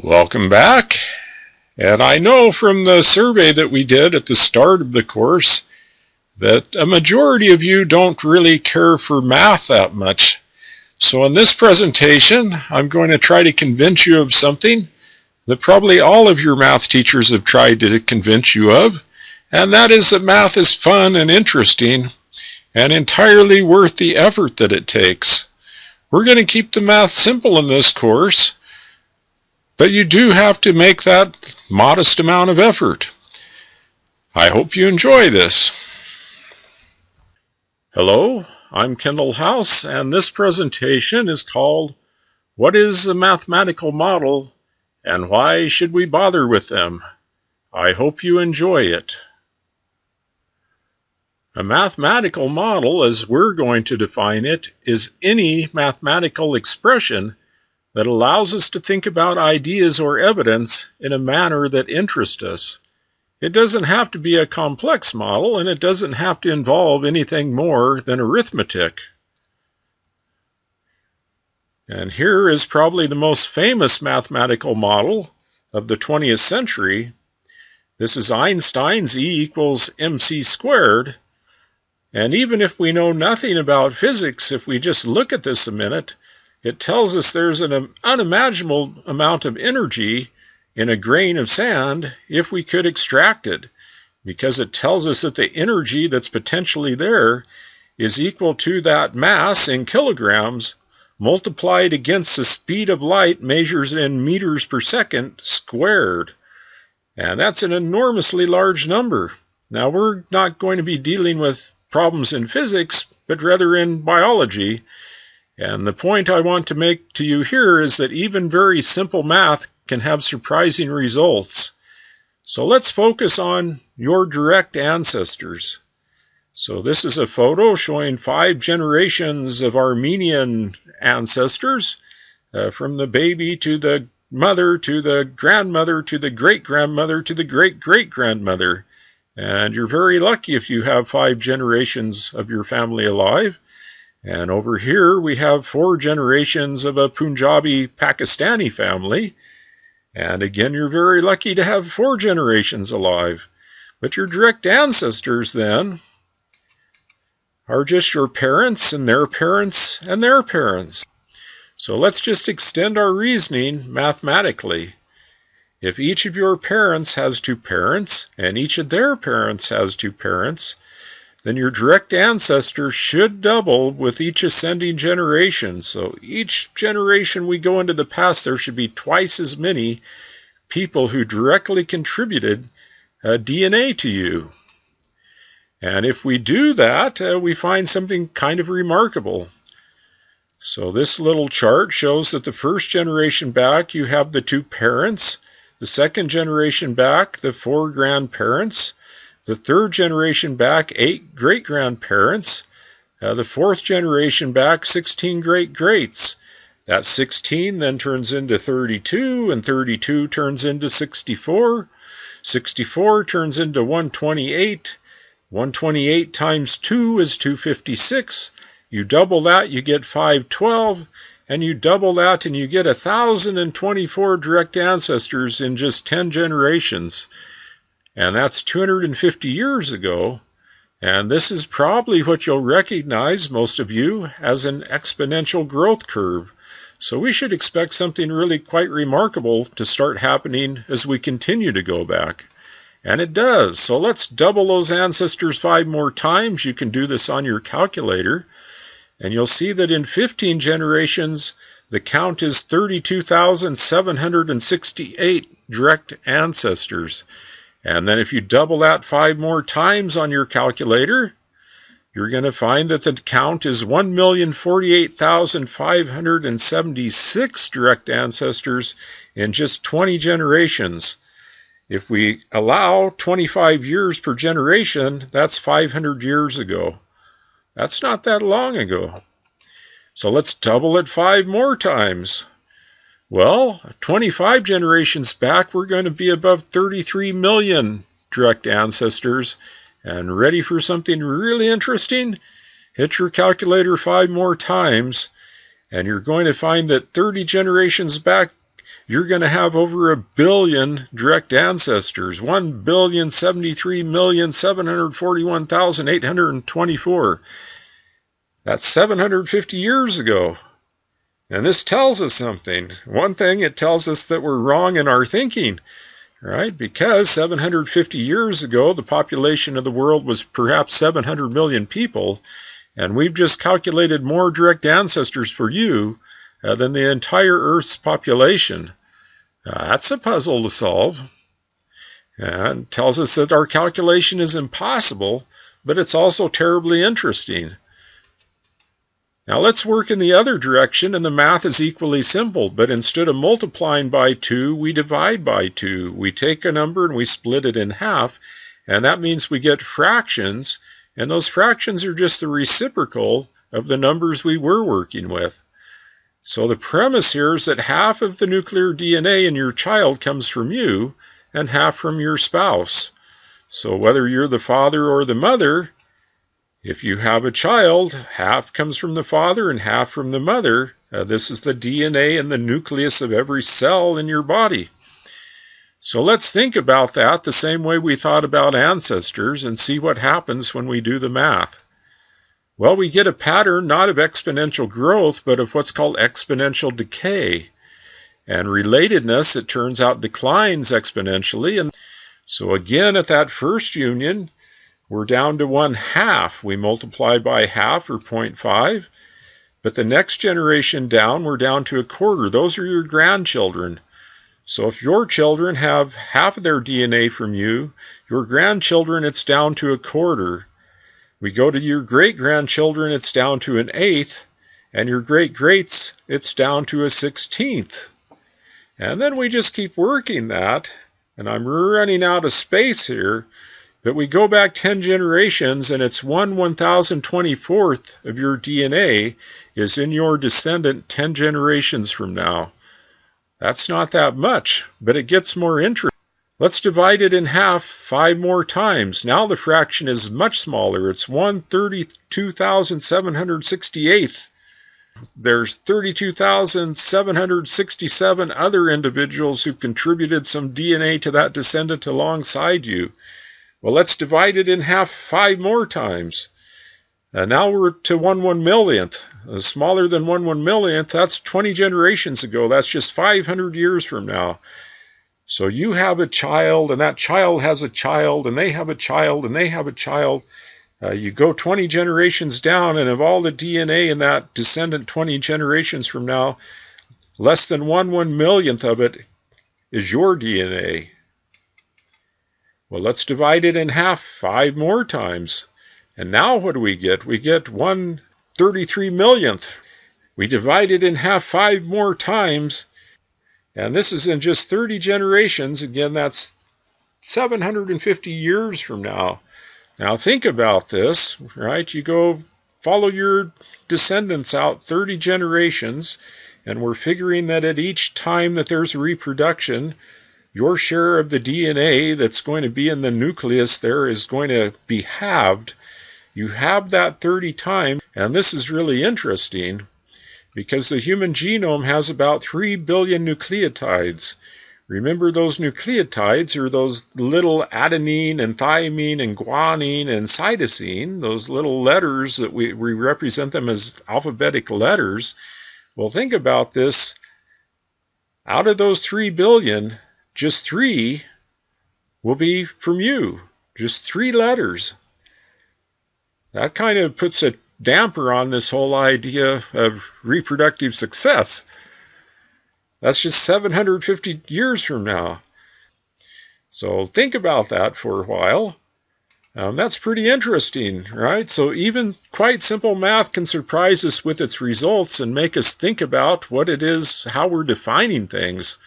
Welcome back. And I know from the survey that we did at the start of the course that a majority of you don't really care for math that much. So in this presentation, I'm going to try to convince you of something that probably all of your math teachers have tried to convince you of, and that is that math is fun and interesting and entirely worth the effort that it takes. We're going to keep the math simple in this course, but you do have to make that modest amount of effort. I hope you enjoy this. Hello, I'm Kendall House, and this presentation is called What is a Mathematical Model and Why Should We Bother with Them? I hope you enjoy it. A mathematical model, as we're going to define it, is any mathematical expression that allows us to think about ideas or evidence in a manner that interests us. It doesn't have to be a complex model, and it doesn't have to involve anything more than arithmetic. And here is probably the most famous mathematical model of the 20th century. This is Einstein's E equals mc squared. And even if we know nothing about physics, if we just look at this a minute, it tells us there's an unimaginable amount of energy in a grain of sand if we could extract it, because it tells us that the energy that's potentially there is equal to that mass in kilograms multiplied against the speed of light measured in meters per second squared. And that's an enormously large number. Now, we're not going to be dealing with problems in physics, but rather in biology. And the point I want to make to you here is that even very simple math can have surprising results. So let's focus on your direct ancestors. So this is a photo showing five generations of Armenian ancestors, uh, from the baby to the mother to the grandmother to the great grandmother to the great great grandmother. And you're very lucky if you have five generations of your family alive. And over here we have four generations of a Punjabi Pakistani family. And again, you're very lucky to have four generations alive. But your direct ancestors then are just your parents and their parents and their parents. So let's just extend our reasoning mathematically. If each of your parents has two parents and each of their parents has two parents, then your direct ancestors should double with each ascending generation. So each generation we go into the past, there should be twice as many people who directly contributed uh, DNA to you. And if we do that, uh, we find something kind of remarkable. So this little chart shows that the first generation back, you have the two parents. The second generation back, the four grandparents. The third generation back, eight great grandparents. Uh, the fourth generation back, 16 great greats. That 16 then turns into 32, and 32 turns into 64. 64 turns into 128. 128 times 2 is 256. You double that, you get 512, and you double that and you get 1,024 direct ancestors in just 10 generations. And that's 250 years ago. And this is probably what you'll recognize, most of you, as an exponential growth curve. So we should expect something really quite remarkable to start happening as we continue to go back. And it does. So let's double those ancestors five more times. You can do this on your calculator. And you'll see that in 15 generations, the count is 32,768 direct ancestors. And then if you double that five more times on your calculator, you're going to find that the count is 1,048,576 direct ancestors in just 20 generations. If we allow 25 years per generation, that's 500 years ago. That's not that long ago. So let's double it five more times. Well, 25 generations back, we're going to be above 33 million direct ancestors. And ready for something really interesting? Hit your calculator five more times, and you're going to find that 30 generations back, you're going to have over a billion direct ancestors 1 billion 73 million 741,824. That's 750 years ago. And this tells us something. One thing, it tells us that we're wrong in our thinking, right? Because 750 years ago, the population of the world was perhaps 700 million people, and we've just calculated more direct ancestors for you uh, than the entire Earth's population. Uh, that's a puzzle to solve. And tells us that our calculation is impossible, but it's also terribly interesting. Now let's work in the other direction and the math is equally simple, but instead of multiplying by 2, we divide by 2. We take a number and we split it in half, and that means we get fractions, and those fractions are just the reciprocal of the numbers we were working with. So the premise here is that half of the nuclear DNA in your child comes from you and half from your spouse. So whether you're the father or the mother, if you have a child, half comes from the father and half from the mother. Uh, this is the DNA in the nucleus of every cell in your body. So let's think about that the same way we thought about ancestors and see what happens when we do the math. Well, we get a pattern not of exponential growth, but of what's called exponential decay. And relatedness, it turns out, declines exponentially. And so again, at that first union, we're down to one half. We multiply by half or 0.5. But the next generation down, we're down to a quarter. Those are your grandchildren. So if your children have half of their DNA from you, your grandchildren, it's down to a quarter. We go to your great grandchildren, it's down to an eighth. And your great greats, it's down to a sixteenth. And then we just keep working that. And I'm running out of space here. But we go back 10 generations and it's 1 1024th of your DNA is in your descendant 10 generations from now. That's not that much, but it gets more interesting. Let's divide it in half five more times. Now the fraction is much smaller. It's 132,768th. There's 32,767 other individuals who contributed some DNA to that descendant alongside you. Well, let's divide it in half five more times. And uh, now we're to 1 1 millionth. Uh, smaller than 1 1 millionth, that's 20 generations ago. That's just 500 years from now. So you have a child, and that child has a child, and they have a child, and they have a child. Uh, you go 20 generations down, and of all the DNA in that descendant 20 generations from now, less than 1 1 millionth of it is your DNA. Well, let's divide it in half five more times. And now what do we get? We get 1 33 millionth. We divide it in half five more times. And this is in just 30 generations. Again, that's 750 years from now. Now think about this, right? You go follow your descendants out 30 generations, and we're figuring that at each time that there's reproduction, your share of the DNA that's going to be in the nucleus there is going to be halved. You have that 30 times, and this is really interesting because the human genome has about 3 billion nucleotides. Remember, those nucleotides are those little adenine and thymine and guanine and cytosine, those little letters that we, we represent them as alphabetic letters. Well, think about this. Out of those 3 billion, just three will be from you. Just three letters. That kind of puts a damper on this whole idea of reproductive success. That's just 750 years from now. So think about that for a while. Um, that's pretty interesting, right? So even quite simple math can surprise us with its results and make us think about what it is, how we're defining things.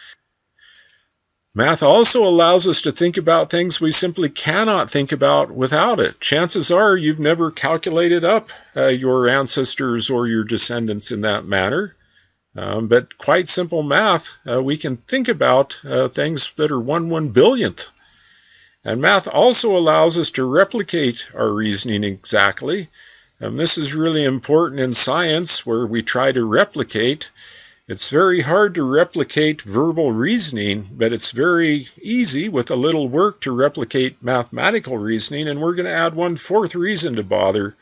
Math also allows us to think about things we simply cannot think about without it. Chances are you've never calculated up uh, your ancestors or your descendants in that manner. Um, but quite simple math, uh, we can think about uh, things that are one one billionth. And math also allows us to replicate our reasoning exactly. And this is really important in science where we try to replicate It's very hard to replicate verbal reasoning, but it's very easy with a little work to replicate mathematical reasoning, and we're going to add one fourth reason to bother.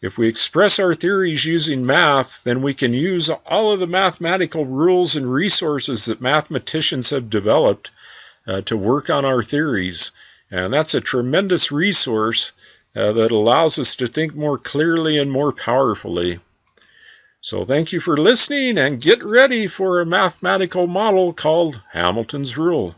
If we express our theories using math, then we can use all of the mathematical rules and resources that mathematicians have developed uh, to work on our theories. And that's a tremendous resource uh, that allows us to think more clearly and more powerfully. So thank you for listening and get ready for a mathematical model called Hamilton's Rule.